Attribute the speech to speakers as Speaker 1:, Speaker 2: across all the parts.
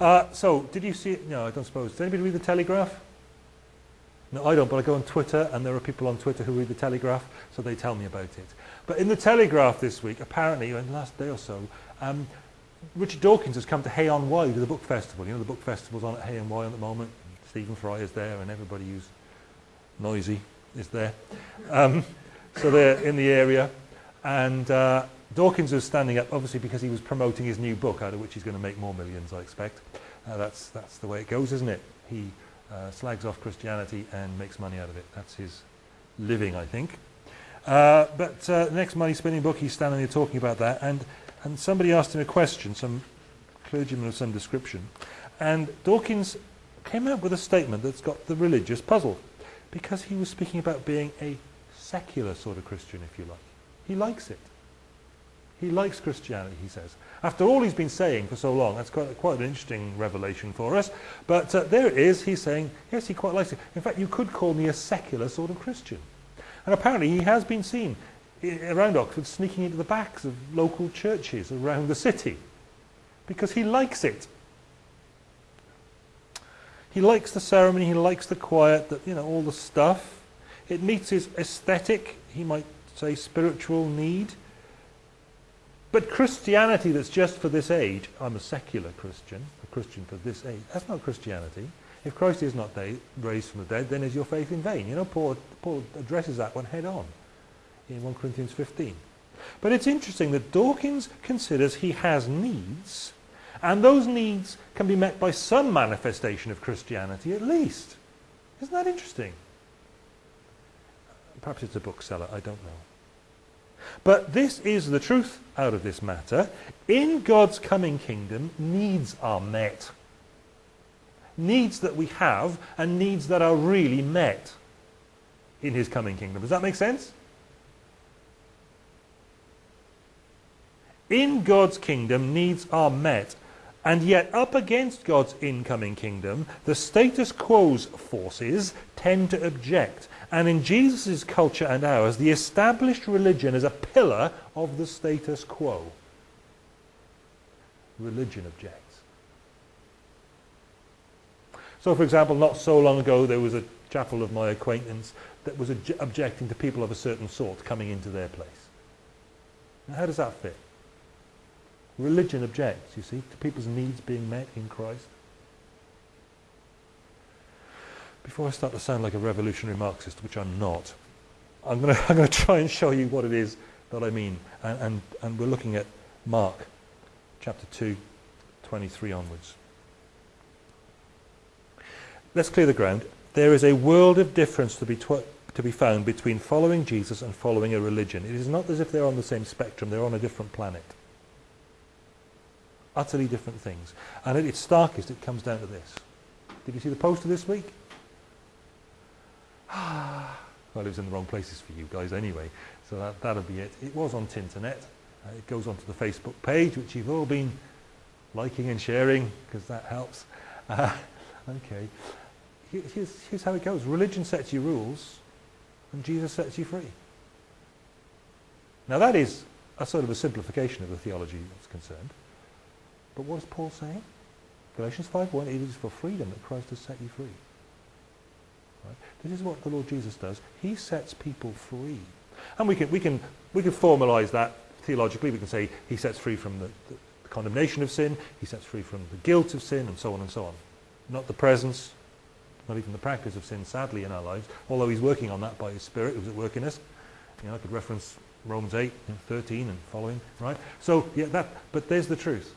Speaker 1: Uh, so, did you see it? No, I don't suppose. Does anybody read the Telegraph? No, I don't, but I go on Twitter, and there are people on Twitter who read the Telegraph, so they tell me about it. But in the Telegraph this week, apparently, in the last day or so, um, Richard Dawkins has come to Hay-on-Wye to the book festival. You know, the book festival's on at Hay-on-Wye at the moment. Stephen Fry is there, and everybody who's noisy is there. Um, so they're in the area, and uh, Dawkins was standing up, obviously because he was promoting his new book, out of which he's going to make more millions, I expect. Uh, that's, that's the way it goes, isn't it? He uh, slags off Christianity and makes money out of it. That's his living, I think. Uh, but uh, the next money spinning book, he's standing there talking about that, and, and somebody asked him a question, some clergyman of some description, and Dawkins came out with a statement that's got the religious puzzle, because he was speaking about being a secular sort of Christian, if you like. He likes it. He likes Christianity, he says. After all he's been saying for so long, that's quite, quite an interesting revelation for us. But uh, there it is, he's saying, yes, he quite likes it. In fact, you could call me a secular sort of Christian. And apparently he has been seen around Oxford sneaking into the backs of local churches around the city because he likes it. He likes the ceremony, he likes the quiet, the, you know, all the stuff. It meets his aesthetic, he might say spiritual need. But Christianity that's just for this age, I'm a secular Christian, a Christian for this age, that's not Christianity. If Christ is not raised from the dead, then is your faith in vain. You know, Paul, Paul addresses that one head on in 1 Corinthians 15. But it's interesting that Dawkins considers he has needs, and those needs can be met by some manifestation of Christianity at least. Isn't that interesting? Perhaps it's a bookseller, I don't know. But this is the truth out of this matter. In God's coming kingdom, needs are met. Needs that we have and needs that are really met in his coming kingdom. Does that make sense? In God's kingdom, needs are met. And yet, up against God's incoming kingdom, the status quo's forces tend to object. And in Jesus' culture and ours, the established religion is a pillar of the status quo. Religion objects. So, for example, not so long ago, there was a chapel of my acquaintance that was objecting to people of a certain sort coming into their place. Now, how does that fit? Religion objects, you see, to people's needs being met in Christ. Before I start to sound like a revolutionary Marxist, which I'm not, I'm going to try and show you what it is that I mean. And, and, and we're looking at Mark chapter 2, 23 onwards. Let's clear the ground. There is a world of difference to be, to be found between following Jesus and following a religion. It is not as if they're on the same spectrum, they're on a different planet. Utterly different things. And at its starkest, it comes down to this. Did you see the poster this week? well, it was in the wrong places for you guys anyway, so that, that'll be it. It was on Tinternet. Uh, it goes onto the Facebook page, which you've all been liking and sharing, because that helps. Uh, okay. Here's, here's how it goes. Religion sets you rules, and Jesus sets you free. Now that is a sort of a simplification of the theology that's concerned. But what is Paul saying? Galatians 5.1, it is for freedom that Christ has set you free. Right? This is what the Lord Jesus does. He sets people free. And we can, we can, we can formalize that theologically. We can say he sets free from the, the, the condemnation of sin, he sets free from the guilt of sin, and so on and so on. Not the presence, not even the practice of sin, sadly, in our lives, although he's working on that by his Spirit who's at work in us. You know, I could reference Romans 8, 13 and following, right? So, yeah, that, but there's the truth.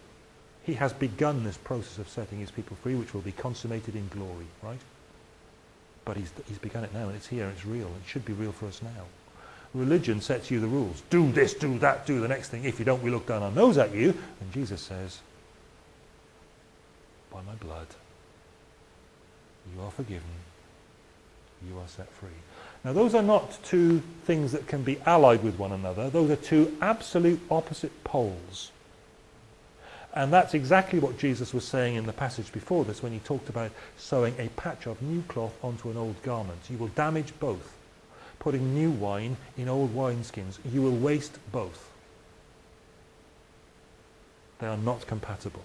Speaker 1: He has begun this process of setting his people free, which will be consummated in glory, right? But he's, he's begun it now, and it's here, and it's real. It should be real for us now. Religion sets you the rules. Do this, do that, do the next thing. If you don't, we look down our nose at you. And Jesus says, by my blood, you are forgiven. You are set free. Now, those are not two things that can be allied with one another. Those are two absolute opposite poles. And that's exactly what Jesus was saying in the passage before this when he talked about sewing a patch of new cloth onto an old garment. You will damage both. Putting new wine in old wineskins. You will waste both. They are not compatible.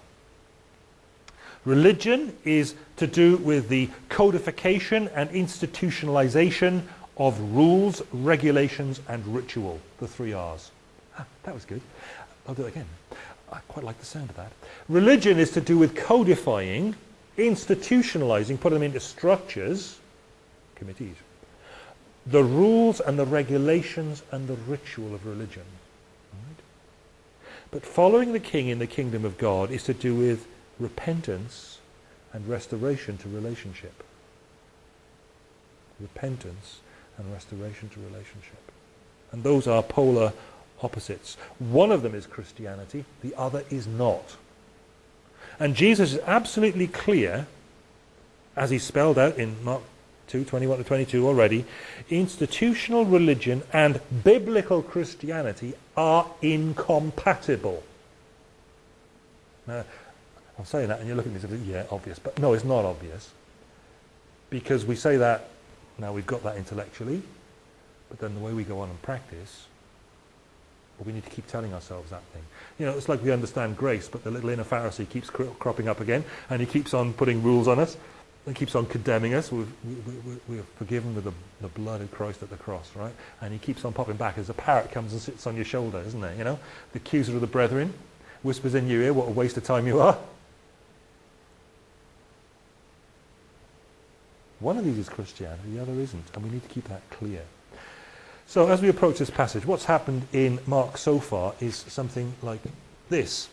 Speaker 1: Religion is to do with the codification and institutionalization of rules, regulations, and ritual. The three R's. Ah, that was good. I'll do it again. I quite like the sound of that. Religion is to do with codifying, institutionalizing, putting them into structures, committees, the rules and the regulations and the ritual of religion. Right? But following the king in the kingdom of God is to do with repentance and restoration to relationship. Repentance and restoration to relationship. And those are polar opposites. One of them is Christianity, the other is not. And Jesus is absolutely clear, as he spelled out in Mark 2, 21 to 22 already, institutional religion and biblical Christianity are incompatible. Now, I'm saying that and you're looking at me and saying, yeah, obvious. But no, it's not obvious. Because we say that, now we've got that intellectually, but then the way we go on and practice, well, we need to keep telling ourselves that thing. You know, it's like we understand grace, but the little inner Pharisee keeps cro cropping up again, and he keeps on putting rules on us, and keeps on condemning us. We've, we, we, are forgiven with the, the, blood of Christ at the cross, right? And he keeps on popping back as a parrot comes and sits on your shoulder, isn't it? You know, the accuser of the brethren whispers in your ear, what a waste of time you are. One of these is Christianity, the other isn't, and we need to keep that clear. So as we approach this passage, what's happened in Mark so far is something like this.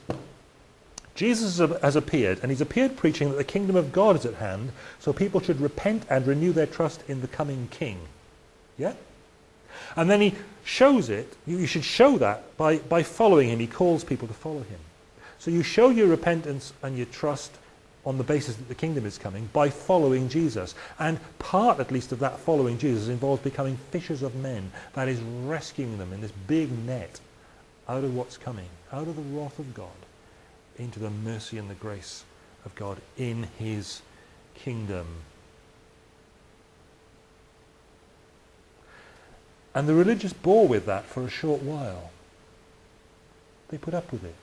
Speaker 1: Jesus has appeared, and he's appeared preaching that the kingdom of God is at hand, so people should repent and renew their trust in the coming king. Yeah? And then he shows it, you should show that by, by following him. He calls people to follow him. So you show your repentance and your trust on the basis that the kingdom is coming by following Jesus. And part, at least, of that following Jesus involves becoming fishers of men. That is rescuing them in this big net out of what's coming, out of the wrath of God, into the mercy and the grace of God in his kingdom. And the religious bore with that for a short while. They put up with it.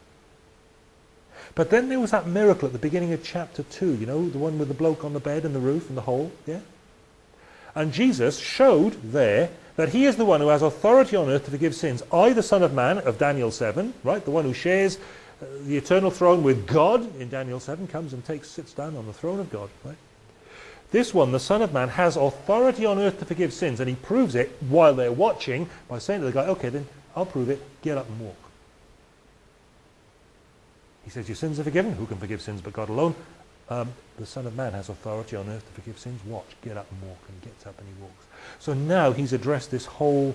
Speaker 1: But then there was that miracle at the beginning of chapter 2, you know, the one with the bloke on the bed and the roof and the hole, yeah? And Jesus showed there that he is the one who has authority on earth to forgive sins. I, the Son of Man, of Daniel 7, right, the one who shares uh, the eternal throne with God in Daniel 7, comes and takes, sits down on the throne of God, right? This one, the Son of Man, has authority on earth to forgive sins, and he proves it while they're watching by saying to the guy, okay, then I'll prove it, get up and walk. He says, your sins are forgiven. Who can forgive sins but God alone? Um, the Son of Man has authority on earth to forgive sins. Watch, get up and walk. And he gets up and he walks. So now he's addressed this whole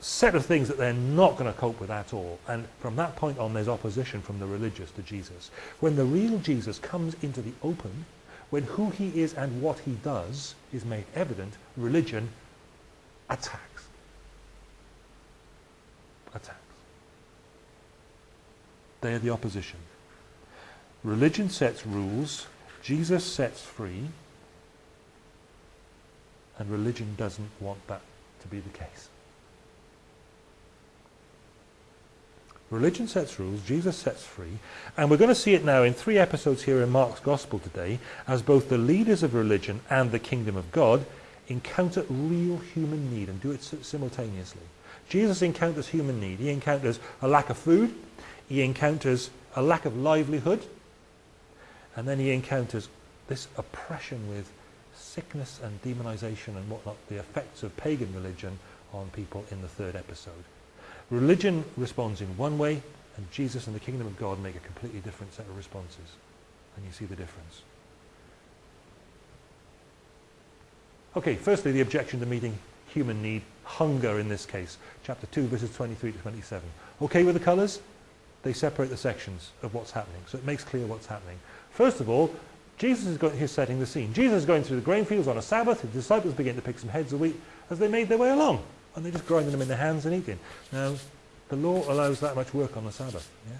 Speaker 1: set of things that they're not going to cope with at all. And from that point on, there's opposition from the religious to Jesus. When the real Jesus comes into the open, when who he is and what he does is made evident, religion attacks. Attacks. They are the opposition. Religion sets rules, Jesus sets free, and religion doesn't want that to be the case. Religion sets rules, Jesus sets free, and we're going to see it now in three episodes here in Mark's Gospel today as both the leaders of religion and the kingdom of God encounter real human need and do it simultaneously. Jesus encounters human need. He encounters a lack of food, he encounters a lack of livelihood, and then he encounters this oppression with sickness and demonization and whatnot, the effects of pagan religion on people in the third episode. Religion responds in one way, and Jesus and the kingdom of God make a completely different set of responses. And you see the difference. Okay, firstly, the objection to meeting human need, hunger in this case. Chapter 2, verses 23 to 27. Okay with the colours? They separate the sections of what's happening. So it makes clear what's happening. First of all, Jesus is going, he's setting the scene. Jesus is going through the grain fields on a Sabbath. His disciples begin to pick some heads of wheat as they made their way along. And they're just grinding them in their hands and eating. Now, the law allows that much work on the Sabbath. Yeah?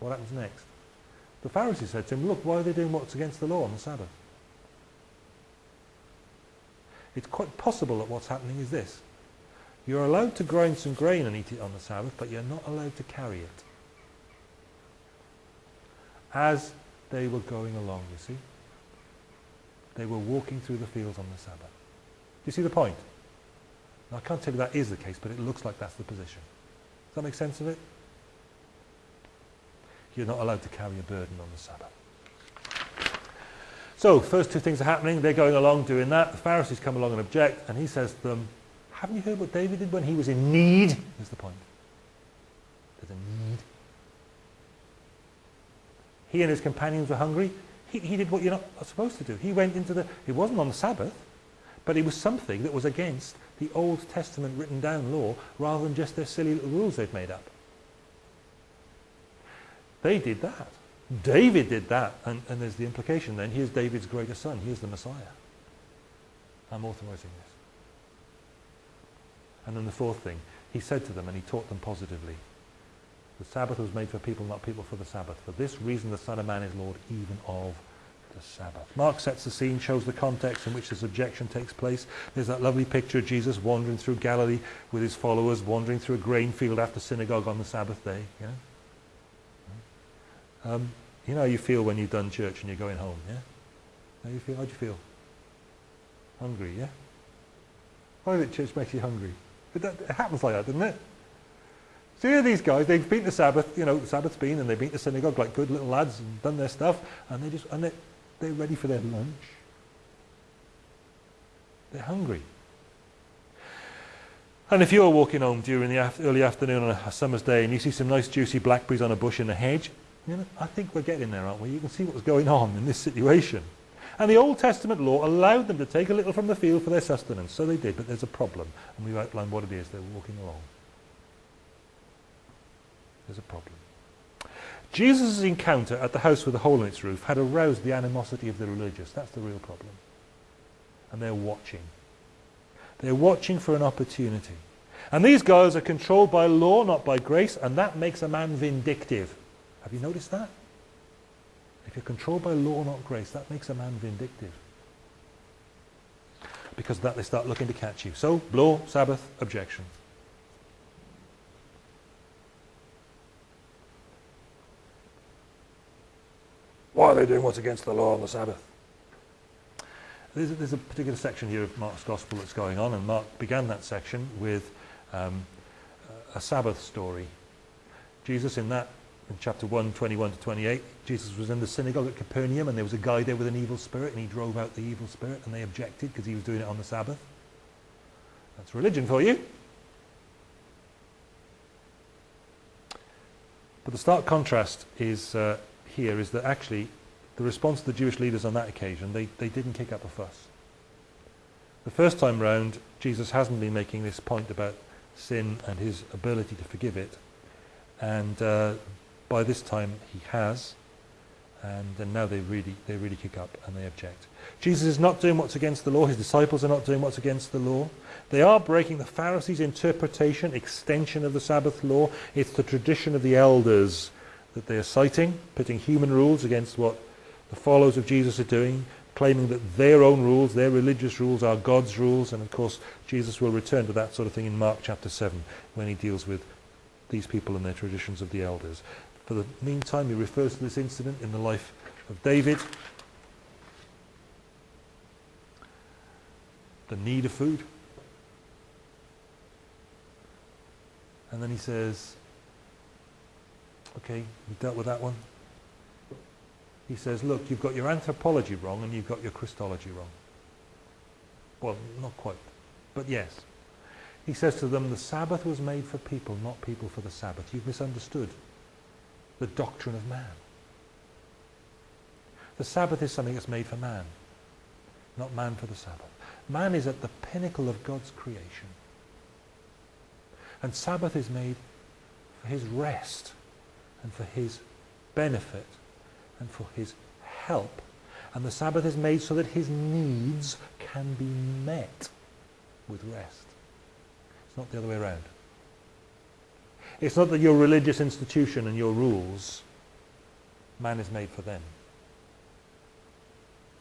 Speaker 1: What happens next? The Pharisees said to him, look, why are they doing what's against the law on the Sabbath? It's quite possible that what's happening is this. You're allowed to grind some grain and eat it on the Sabbath, but you're not allowed to carry it. as they were going along, you see. They were walking through the fields on the Sabbath. Do you see the point? Now, I can't tell you that is the case, but it looks like that's the position. Does that make sense of it? You're not allowed to carry a burden on the Sabbath. So, first two things are happening. They're going along doing that. The Pharisees come along and object, and he says to them, haven't you heard what David did when he was in need? Is the point. There's a need. He and his companions were hungry. He, he did what you're not supposed to do. He went into the, it wasn't on the Sabbath, but it was something that was against the Old Testament written down law rather than just their silly little rules they'd made up. They did that. David did that. And, and there's the implication then, here's David's greater son. Here's the Messiah. I'm authorizing this. And then the fourth thing, he said to them and he taught them positively. The Sabbath was made for people, not people for the Sabbath. For this reason the Son of Man is Lord even of the Sabbath. Mark sets the scene, shows the context in which this objection takes place. There's that lovely picture of Jesus wandering through Galilee with his followers, wandering through a grain field after synagogue on the Sabbath day. Yeah? Um, you know how you feel when you've done church and you're going home, yeah? How you feel? How do you feel? Hungry, yeah? Why did church make you hungry? It, it happens like that, doesn't it? So here these guys, they've beaten the Sabbath, you know, the Sabbath's been, and they've beaten the synagogue like good little lads and done their stuff, and they just, and they, they're ready for their lunch. They're hungry. And if you're walking home during the early afternoon on a, a, summer's day and you see some nice juicy blackberries on a bush in a hedge, you know, I think we're getting there, aren't we? You can see what's going on in this situation. And the Old Testament law allowed them to take a little from the field for their sustenance. So they did, but there's a problem. And we've outlined what it is. They're walking along. There's a problem. Jesus' encounter at the house with the hole in its roof had aroused the animosity of the religious. That's the real problem. And they're watching. They're watching for an opportunity. And these guys are controlled by law, not by grace, and that makes a man vindictive. Have you noticed that? If you're controlled by law, not grace, that makes a man vindictive. Because of that, they start looking to catch you. So, law, Sabbath, objection. Why are they doing what's against the law on the Sabbath? There's a, there's a particular section here of Mark's Gospel that's going on, and Mark began that section with um, a Sabbath story. Jesus in that in chapter 1, 21 to 28, Jesus was in the synagogue at Capernaum and there was a guy there with an evil spirit and he drove out the evil spirit and they objected because he was doing it on the Sabbath. That's religion for you. But the stark contrast is uh, here is that actually the response of the Jewish leaders on that occasion, they, they didn't kick up a fuss. The first time round, Jesus hasn't been making this point about sin and his ability to forgive it. And uh, by this time he has, and, and now they really, they really kick up and they object. Jesus is not doing what's against the law. His disciples are not doing what's against the law. They are breaking the Pharisees' interpretation, extension of the Sabbath law. It's the tradition of the elders that they are citing, putting human rules against what the followers of Jesus are doing, claiming that their own rules, their religious rules, are God's rules. And of course, Jesus will return to that sort of thing in Mark chapter 7 when he deals with these people and their traditions of the elders. For the meantime, he refers to this incident in the life of David. The need of food. And then he says, okay, we dealt with that one. He says, look, you've got your anthropology wrong and you've got your Christology wrong. Well, not quite, but yes. He says to them, the Sabbath was made for people, not people for the Sabbath. You've misunderstood the doctrine of man. The Sabbath is something that's made for man, not man for the Sabbath. Man is at the pinnacle of God's creation. And Sabbath is made for his rest and for his benefit and for his help. And the Sabbath is made so that his needs can be met with rest. It's not the other way around. It's not that your religious institution and your rules, man is made for them.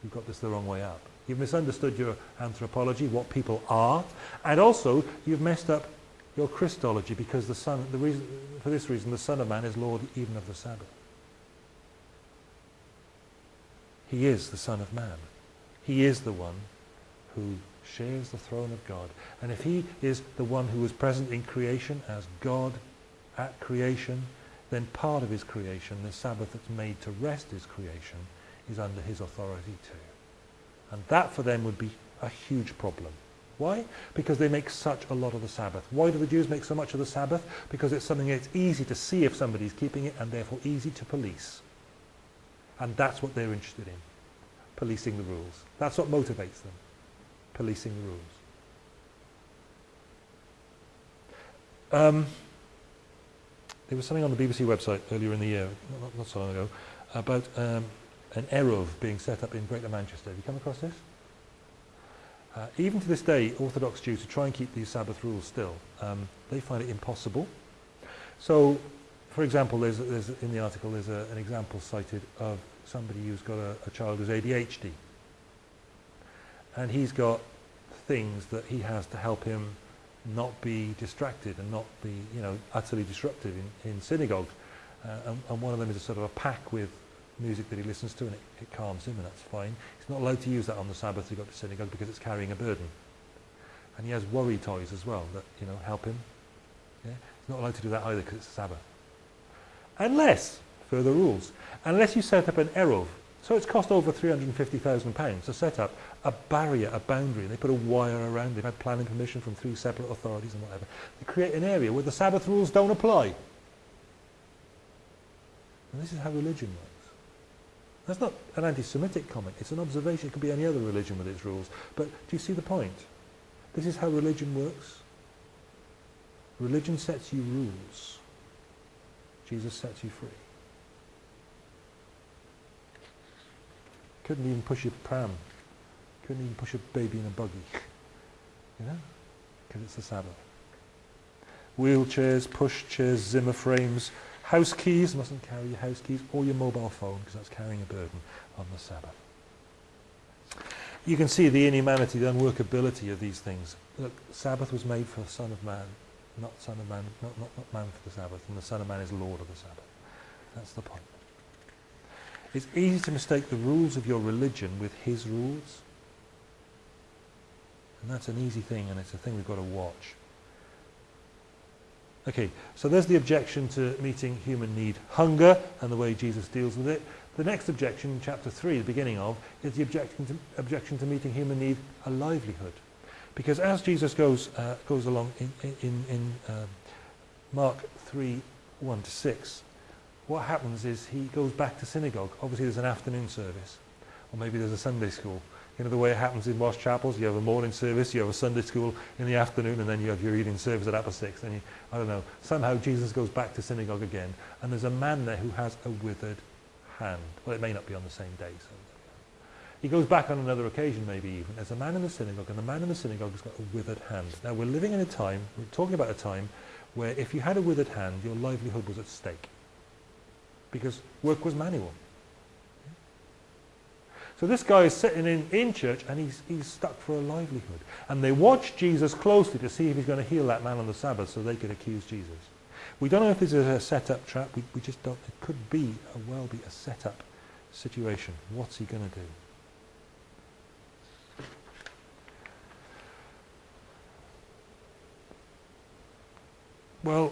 Speaker 1: You've got this the wrong way up. You've misunderstood your anthropology, what people are, and also you've messed up your Christology because the Son, the reason, for this reason, the Son of Man is Lord even of the Sabbath. He is the Son of Man. He is the one who shares the throne of God. And if he is the one who was present in creation as God at creation, then part of his creation, the Sabbath that's made to rest his creation, is under his authority too. And that for them would be a huge problem. Why? Because they make such a lot of the Sabbath. Why do the Jews make so much of the Sabbath? Because it's something that's easy to see if somebody's keeping it and therefore easy to police. And that's what they're interested in, policing the rules. That's what motivates them, policing the rules. Um, there was something on the BBC website earlier in the year, not, not so long ago, about um, an Eruv being set up in Greater Manchester. Have you come across this? Uh, even to this day, Orthodox Jews, to try and keep these Sabbath rules still, um, they find it impossible. So, for example, there's, there's in the article there's a, an example cited of somebody who's got a, a child who's ADHD. And he's got things that he has to help him not be distracted and not be, you know, utterly disruptive in, in synagogues. Uh, and, and one of them is a sort of a pack with music that he listens to and it, it calms him and that's fine. He's not allowed to use that on the Sabbath to go to synagogue because it's carrying a burden. And he has worry toys as well that, you know, help him. Yeah? He's not allowed to do that either because it's a Sabbath. Unless, further rules, unless you set up an Erov. So it's cost over £350,000 to set up a barrier, a boundary. And they put a wire around. They've had planning permission from three separate authorities and whatever. They create an area where the Sabbath rules don't apply. And this is how religion works. That's not an anti-Semitic comment. It's an observation. It could be any other religion with its rules. But do you see the point? This is how religion works. Religion sets you rules. Jesus sets you free. Couldn't even push your pram. Couldn't even push a baby in a buggy. You know? Because it's the Sabbath. Wheelchairs, push chairs, Zimmer frames, House keys, mustn't carry your house keys or your mobile phone because that's carrying a burden on the Sabbath. You can see the inhumanity, the unworkability of these things. Look, Sabbath was made for the Son of Man, not Son of Man, not, not, not man for the Sabbath, and the Son of Man is Lord of the Sabbath. That's the point. It's easy to mistake the rules of your religion with his rules. And that's an easy thing, and it's a thing we've got to watch. Okay, so there's the objection to meeting human need, hunger, and the way Jesus deals with it. The next objection, chapter 3, the beginning of, is the objection to, objection to meeting human need, a livelihood. Because as Jesus goes, uh, goes along in, in, in um, Mark 3, 1 to 6, what happens is he goes back to synagogue. Obviously there's an afternoon service, or maybe there's a Sunday school. You know, the way it happens in Moss Chapels, you have a morning service, you have a Sunday school in the afternoon, and then you have your evening service at upper six. And you, I don't know, somehow Jesus goes back to synagogue again, and there's a man there who has a withered hand. Well, it may not be on the same day. So he goes back on another occasion, maybe even. There's a man in the synagogue, and the man in the synagogue has got a withered hand. Now, we're living in a time, we're talking about a time, where if you had a withered hand, your livelihood was at stake. Because work was manual. So this guy is sitting in, in church and he's, he's stuck for a livelihood. And they watch Jesus closely to see if he's going to heal that man on the Sabbath so they could accuse Jesus. We don't know if this is a set-up trap. We, we just don't. It could be, a, well be a set-up situation. What's he going to do? Well,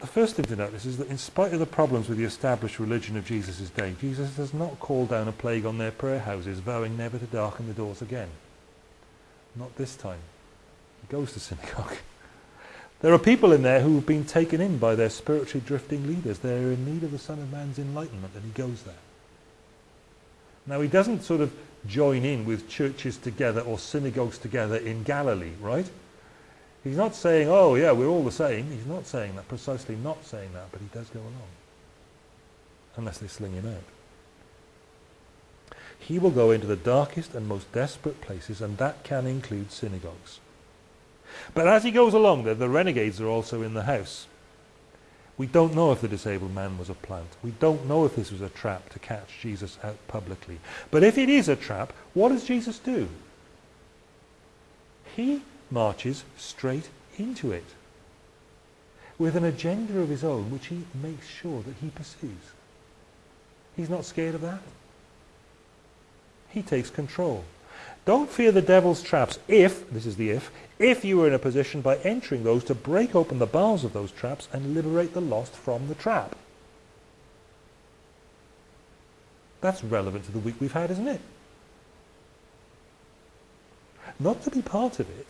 Speaker 1: the first thing to notice is that in spite of the problems with the established religion of Jesus' day, Jesus does not call down a plague on their prayer houses, vowing never to darken the doors again. Not this time. He goes to synagogue. There are people in there who have been taken in by their spiritually drifting leaders. They're in need of the Son of Man's enlightenment, and he goes there. Now, he doesn't sort of join in with churches together or synagogues together in Galilee, right? He's not saying, oh yeah, we're all the same. He's not saying that, precisely not saying that, but he does go along. Unless they sling him out. He will go into the darkest and most desperate places, and that can include synagogues. But as he goes along there, the renegades are also in the house. We don't know if the disabled man was a plant. We don't know if this was a trap to catch Jesus out publicly. But if it is a trap, what does Jesus do? He marches straight into it with an agenda of his own which he makes sure that he pursues. He's not scared of that. He takes control. Don't fear the devil's traps if, this is the if, if you are in a position by entering those to break open the bars of those traps and liberate the lost from the trap. That's relevant to the week we've had, isn't it? Not to be part of it,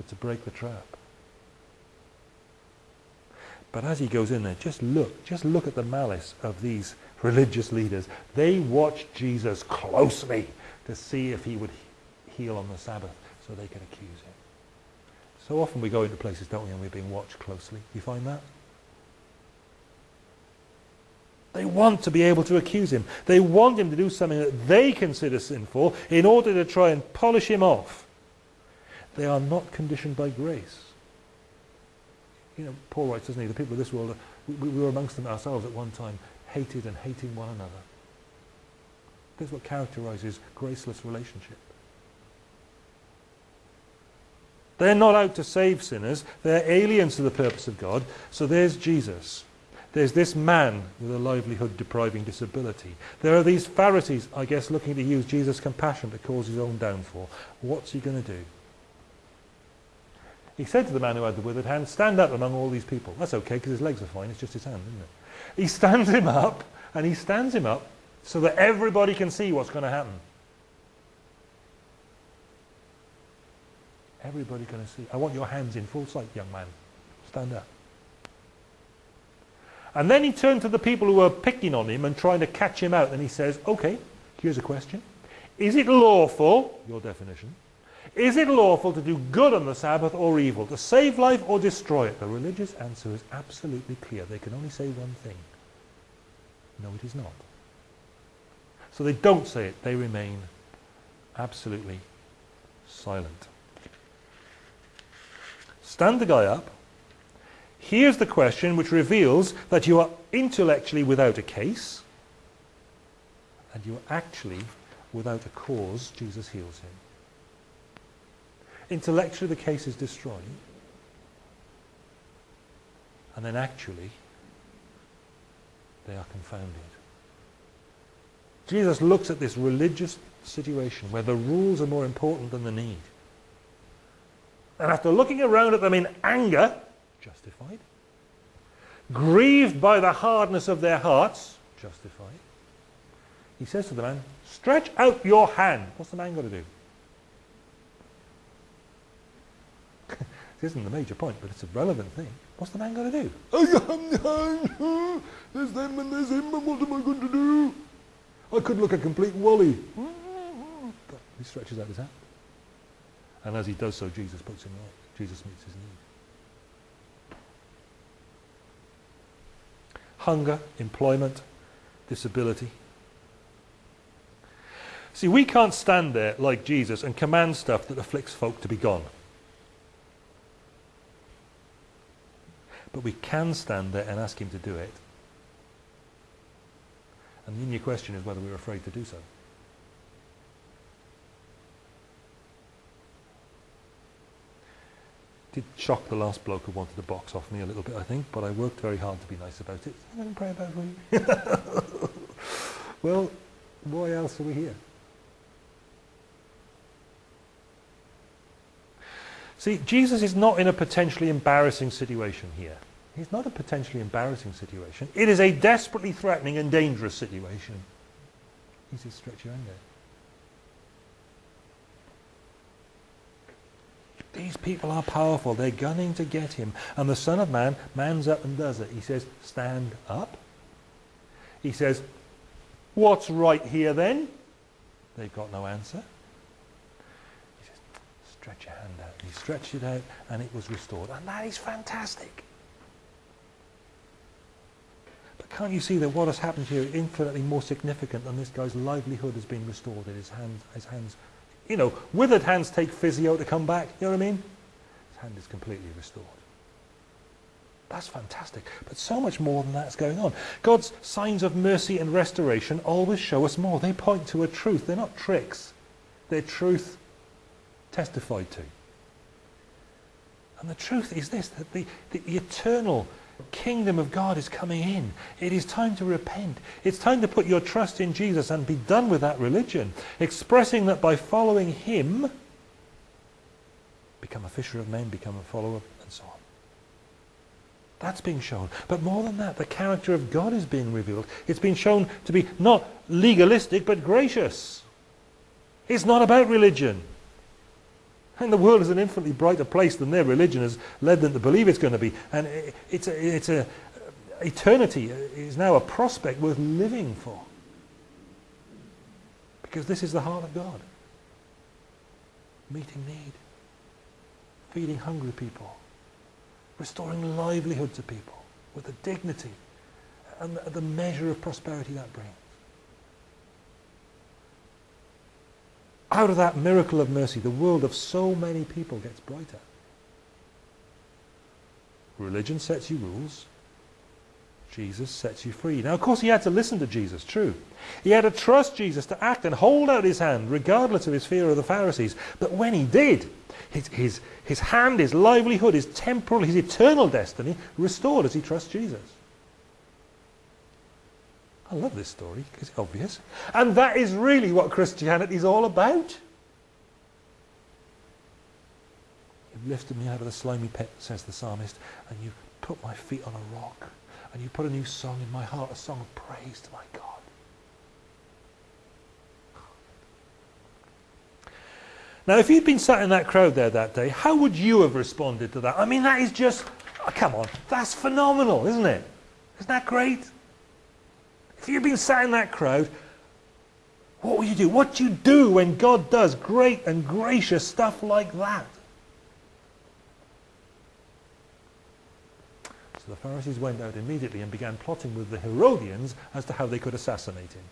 Speaker 1: but to break the trap. But as he goes in there, just look, just look at the malice of these religious leaders. They watched Jesus closely to see if he would heal on the Sabbath so they could accuse him. So often we go into places, don't we, and we're being watched closely. Do you find that? They want to be able to accuse him. They want him to do something that they consider sinful in order to try and polish him off. They are not conditioned by grace. You know, Paul writes, doesn't he, the people of this world, we, we were amongst them ourselves at one time, hated and hating one another. This is what characterizes graceless relationship. They're not out to save sinners. They're aliens to the purpose of God. So there's Jesus. There's this man with a livelihood depriving disability. There are these Pharisees, I guess, looking to use Jesus' compassion to cause his own downfall. What's he going to do? He said to the man who had the withered hand, stand up among all these people. That's okay because his legs are fine. It's just his hand, isn't it? He stands him up and he stands him up so that everybody can see what's going to happen. Everybody going to see. I want your hands in full sight, young man. Stand up. And then he turned to the people who were picking on him and trying to catch him out and he says, okay, here's a question. Is it lawful, your definition, is it lawful to do good on the Sabbath or evil, to save life or destroy it? The religious answer is absolutely clear. They can only say one thing. No, it is not. So they don't say it. They remain absolutely silent. Stand the guy up. Here's the question which reveals that you are intellectually without a case and you are actually without a cause. Jesus heals him. Intellectually the case is destroyed and then actually they are confounded. Jesus looks at this religious situation where the rules are more important than the need. And after looking around at them in anger, justified, grieved by the hardness of their hearts, justified, he says to the man, stretch out your hand. What's the man got to do? This isn't the major point, but it's a relevant thing. What's the man got to do? there's them and there's him, and what am I going to do? I could look a complete wally. But he stretches out his hand. And as he does so, Jesus puts him right. Jesus meets his need. Hunger, employment, disability. See, we can't stand there like Jesus and command stuff that afflicts folk to be gone. But we can stand there and ask him to do it. And then your question is whether we're afraid to do so. did shock the last bloke who wanted to box off me a little bit, I think, but I worked very hard to be nice about it. I'm about you. well, why else are we here? See, Jesus is not in a potentially embarrassing situation here. He's not a potentially embarrassing situation. It is a desperately threatening and dangerous situation. He says, stretch your hand out. These people are powerful. They're gunning to get him. And the Son of Man mans up and does it. He says, stand up. He says, what's right here then? They've got no answer. Stretch your hand out. he stretched it out and it was restored. And that is fantastic. But can't you see that what has happened here is infinitely more significant than this guy's livelihood has been restored and his hands, his hands you know, withered hands take physio to come back. You know what I mean? His hand is completely restored. That's fantastic. But so much more than that's going on. God's signs of mercy and restoration always show us more. They point to a truth. They're not tricks. They're truth testified to. And the truth is this, that the, the, eternal kingdom of God is coming in. It is time to repent. It's time to put your trust in Jesus and be done with that religion, expressing that by following him, become a fisher of men, become a follower, and so on. That's being shown. But more than that, the character of God is being revealed. It's been shown to be not legalistic, but gracious. It's not about religion. And the world is an infinitely brighter place than their religion has led them to believe it's going to be. And it's a, it's a eternity is now a prospect worth living for. Because this is the heart of God. Meeting need. Feeding hungry people. Restoring livelihood to people with the dignity and the measure of prosperity that brings. Out of that miracle of mercy, the world of so many people gets brighter. Religion sets you rules. Jesus sets you free. Now, of course, he had to listen to Jesus, true. He had to trust Jesus to act and hold out his hand, regardless of his fear of the Pharisees. But when he did, his, his, his hand, his livelihood, his temporal, his eternal destiny restored as he trusts Jesus. I love this story it's obvious. And that is really what Christianity is all about. You've lifted me out of the slimy pit, says the psalmist, and you've put my feet on a rock, and you put a new song in my heart, a song of praise to my God. Now, if you'd been sat in that crowd there that day, how would you have responded to that? I mean, that is just, oh, come on, that's phenomenal, isn't it? Isn't that great? If you've been sat in that crowd, what will you do? What do you do when God does great and gracious stuff like that? So the Pharisees went out immediately and began plotting with the Herodians as to how they could assassinate him.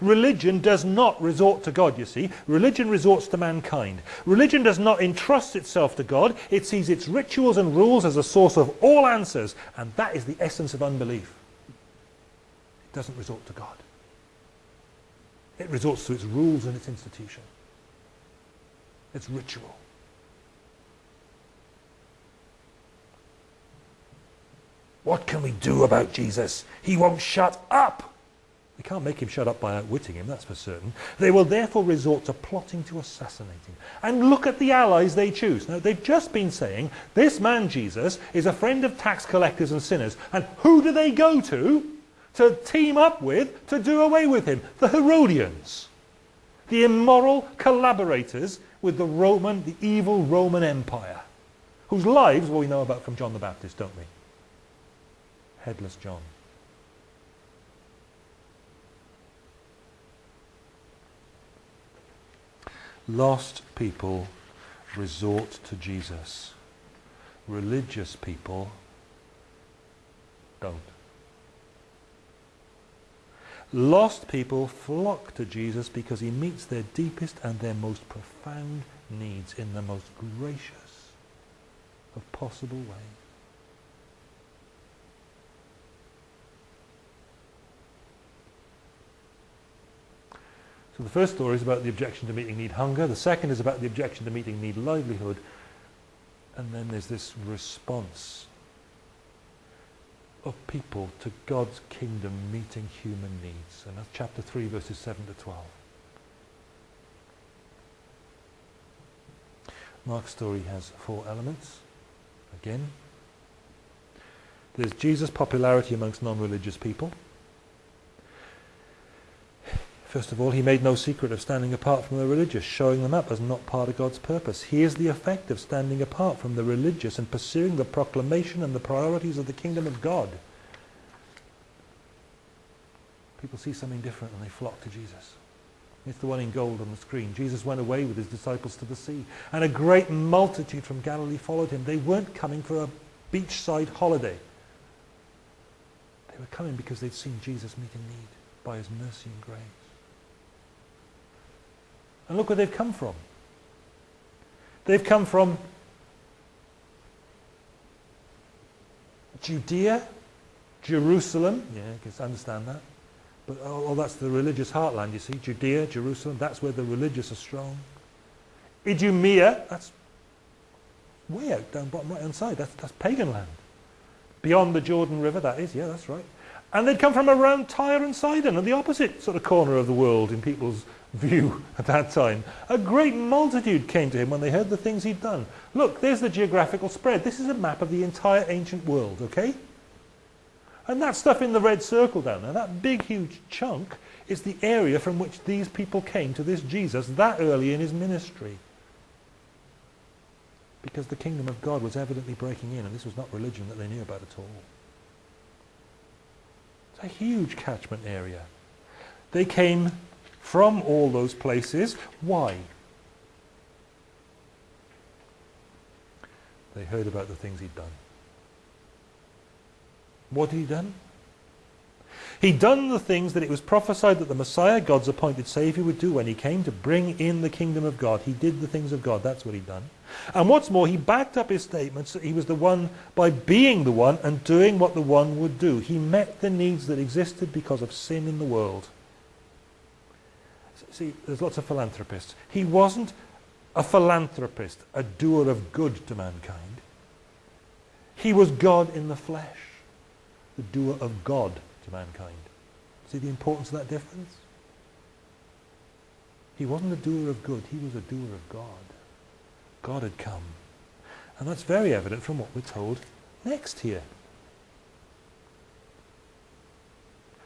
Speaker 1: Religion does not resort to God, you see. Religion resorts to mankind. Religion does not entrust itself to God. It sees its rituals and rules as a source of all answers. And that is the essence of unbelief. It doesn't resort to God. It resorts to its rules and its institution. Its ritual. What can we do about Jesus? He won't shut up. They can't make him shut up by outwitting him, that's for certain. They will therefore resort to plotting to assassinate him. And look at the allies they choose. Now, they've just been saying, this man Jesus is a friend of tax collectors and sinners. And who do they go to to team up with to do away with him? The Herodians. The immoral collaborators with the Roman, the evil Roman Empire. Whose lives, well, we know about from John the Baptist, don't we? Headless John. Lost people resort to Jesus. Religious people don't. Lost people flock to Jesus because he meets their deepest and their most profound needs in the most gracious of possible ways. So the first story is about the objection to meeting need hunger. The second is about the objection to meeting need livelihood. And then there's this response of people to God's kingdom meeting human needs. And that's chapter 3, verses 7 to 12. Mark's story has four elements. Again, there's Jesus' popularity amongst non-religious people. First of all, he made no secret of standing apart from the religious, showing them up as not part of God's purpose. Here's the effect of standing apart from the religious and pursuing the proclamation and the priorities of the kingdom of God. People see something different and they flock to Jesus. It's the one in gold on the screen. Jesus went away with his disciples to the sea, and a great multitude from Galilee followed him. They weren't coming for a beachside holiday. They were coming because they'd seen Jesus meet a need by his mercy and grace. And look where they've come from. They've come from Judea, Jerusalem, yeah, I can understand that. But oh, oh, that's the religious heartland, you see. Judea, Jerusalem, that's where the religious are strong. Idumea, that's Way out down bottom right hand side. That's, that's pagan land. Beyond the Jordan River, that is, yeah, that's right. And they'd come from around Tyre and Sidon, and the opposite sort of corner of the world in people's view at that time. A great multitude came to him when they heard the things he'd done. Look, there's the geographical spread. This is a map of the entire ancient world, okay? And that stuff in the red circle down there, that big, huge chunk, is the area from which these people came to this Jesus that early in his ministry. Because the kingdom of God was evidently breaking in, and this was not religion that they knew about at all. It's a huge catchment area. They came from all those places. Why? They heard about the things he'd done. What had he done? He'd done the things that it was prophesied that the Messiah, God's appointed Saviour, would do when he came to bring in the kingdom of God. He did the things of God. That's what he'd done. And what's more, he backed up his statements that he was the one by being the one and doing what the one would do. He met the needs that existed because of sin in the world. See, there's lots of philanthropists. He wasn't a philanthropist, a doer of good to mankind. He was God in the flesh, the doer of God to mankind. See the importance of that difference? He wasn't a doer of good, he was a doer of God. God had come. And that's very evident from what we're told next here.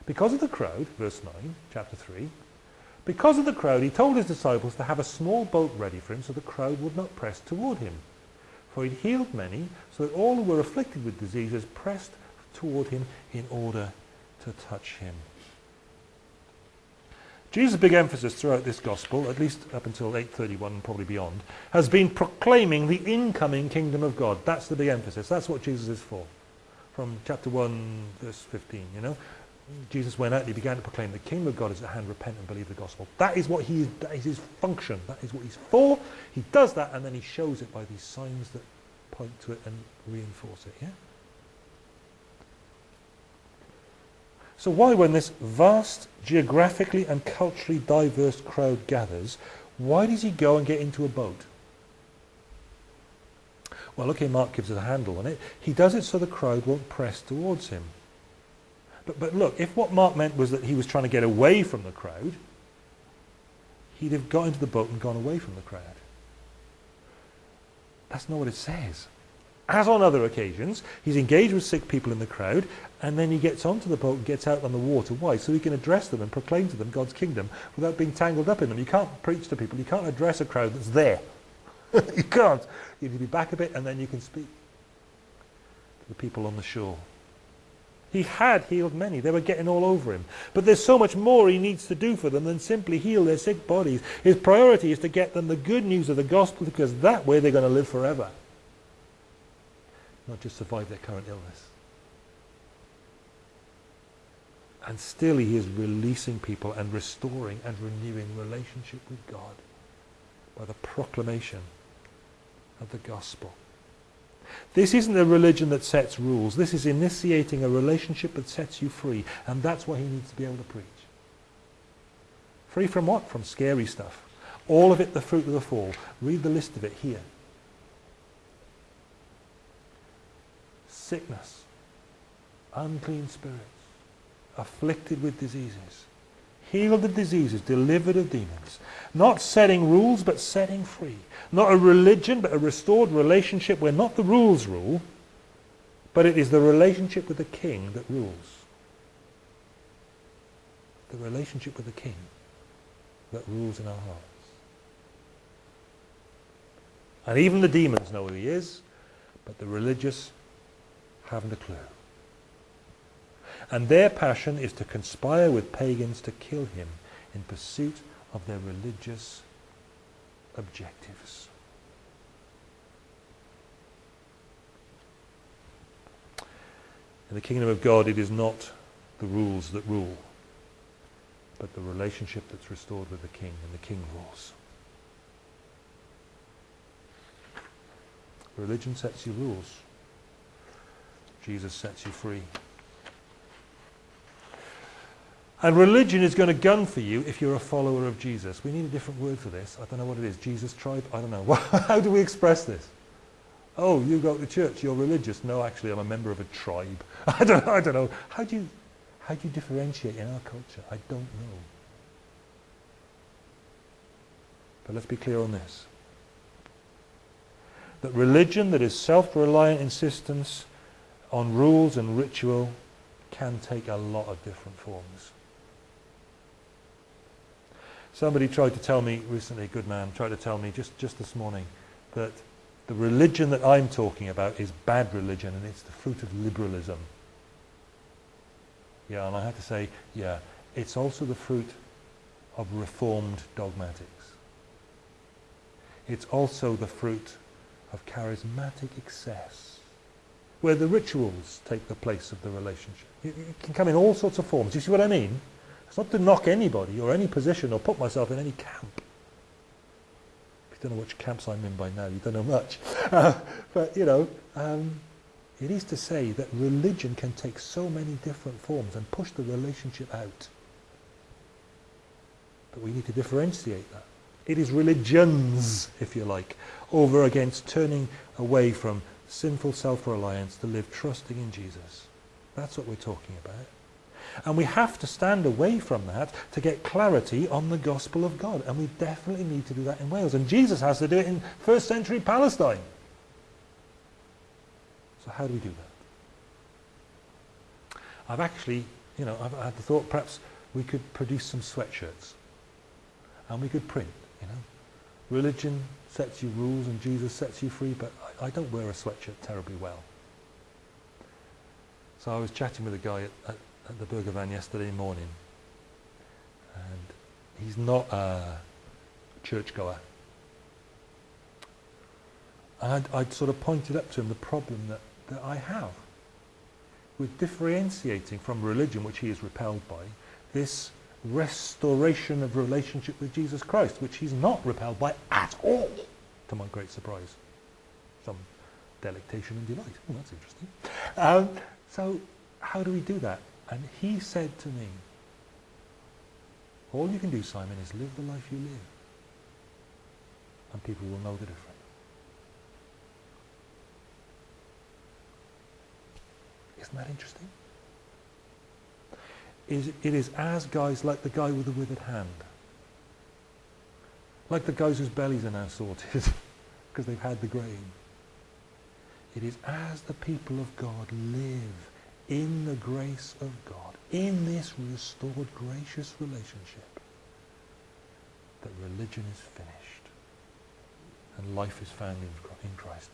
Speaker 1: Because of the crowd, verse 9, chapter 3, because of the crowd, he told his disciples to have a small boat ready for him so the crowd would not press toward him. For he'd healed many, so that all who were afflicted with diseases pressed toward him in order to touch him. Jesus' big emphasis throughout this gospel, at least up until 831 and probably beyond, has been proclaiming the incoming kingdom of God. That's the big emphasis. That's what Jesus is for. From chapter 1, verse 15, you know. Jesus went out and he began to proclaim the kingdom of God is at hand, repent and believe the gospel. That is what he is, that is his function. That is what he's for. He does that and then he shows it by these signs that point to it and reinforce it, yeah? So why, when this vast, geographically and culturally diverse crowd gathers, why does he go and get into a boat? Well, okay, Mark gives us a handle on it. He does it so the crowd won't press towards him. But, but look, if what Mark meant was that he was trying to get away from the crowd, he'd have got into the boat and gone away from the crowd. That's not what it says. As on other occasions, he's engaged with sick people in the crowd, and then he gets onto the boat and gets out on the water. Why? So he can address them and proclaim to them God's kingdom without being tangled up in them. You can't preach to people. You can't address a crowd that's there. you can't. You need to be back a bit, and then you can speak to the people on the shore. He had healed many. They were getting all over him. But there's so much more he needs to do for them than simply heal their sick bodies. His priority is to get them the good news of the gospel because that way they're going to live forever not just survive their current illness. And still he is releasing people and restoring and renewing relationship with God by the proclamation of the gospel. This isn't a religion that sets rules. This is initiating a relationship that sets you free. And that's what he needs to be able to preach. Free from what? From scary stuff. All of it the fruit of the fall. Read the list of it here. sickness, unclean spirits, afflicted with diseases, healed of diseases, delivered of demons. Not setting rules, but setting free. Not a religion, but a restored relationship where not the rules rule, but it is the relationship with the king that rules. The relationship with the king that rules in our hearts. And even the demons know who he is, but the religious haven't a clue. And their passion is to conspire with pagans to kill him in pursuit of their religious objectives. In the kingdom of God, it is not the rules that rule, but the relationship that's restored with the king, and the king rules. Religion sets you rules. Jesus sets you free. And religion is going to gun for you if you're a follower of Jesus. We need a different word for this. I don't know what it is. Jesus tribe? I don't know. How do we express this? Oh, you go to church, you're religious. No, actually, I'm a member of a tribe. I don't, I don't know. How do you, how do you differentiate in our culture? I don't know. But let's be clear on this. That religion that is self-reliant insistence on rules and ritual can take a lot of different forms. Somebody tried to tell me recently, good man, tried to tell me just, just this morning that the religion that I'm talking about is bad religion and it's the fruit of liberalism. Yeah, and I had to say, yeah, it's also the fruit of reformed dogmatics. It's also the fruit of charismatic excess, where the rituals take the place of the relationship. It, it can come in all sorts of forms. You see what I mean? It's not to knock anybody or any position or put myself in any camp. If you don't know which camps I'm in by now, you don't know much. Uh, but, you know, um, it is to say that religion can take so many different forms and push the relationship out. But we need to differentiate that. It is religions, if you like, over against turning away from sinful self-reliance to live trusting in Jesus. That's what we're talking about. And we have to stand away from that to get clarity on the gospel of God. And we definitely need to do that in Wales. And Jesus has to do it in first century Palestine. So how do we do that? I've actually, you know, I've had the thought perhaps we could produce some sweatshirts. And we could print, you know. Religion sets you rules and Jesus sets you free, but I, I don't wear a sweatshirt terribly well. So I was chatting with a guy at, at, at the Burger Van yesterday morning, and he's not a churchgoer. And I'd, I'd sort of pointed up to him the problem that, that I have with differentiating from religion, which he is repelled by, this restoration of relationship with Jesus Christ, which he's not repelled by at all, to my great surprise. Some delectation and delight. Oh, that's interesting. Um, so how do we do that? And he said to me, all you can do, Simon, is live the life you live. And people will know the difference. Isn't that interesting? it is as guys like the guy with the withered hand. Like the guys whose bellies are now sorted because they've had the grain. It is as the people of God live in the grace of God, in this restored gracious relationship, that religion is finished and life is found in Christ.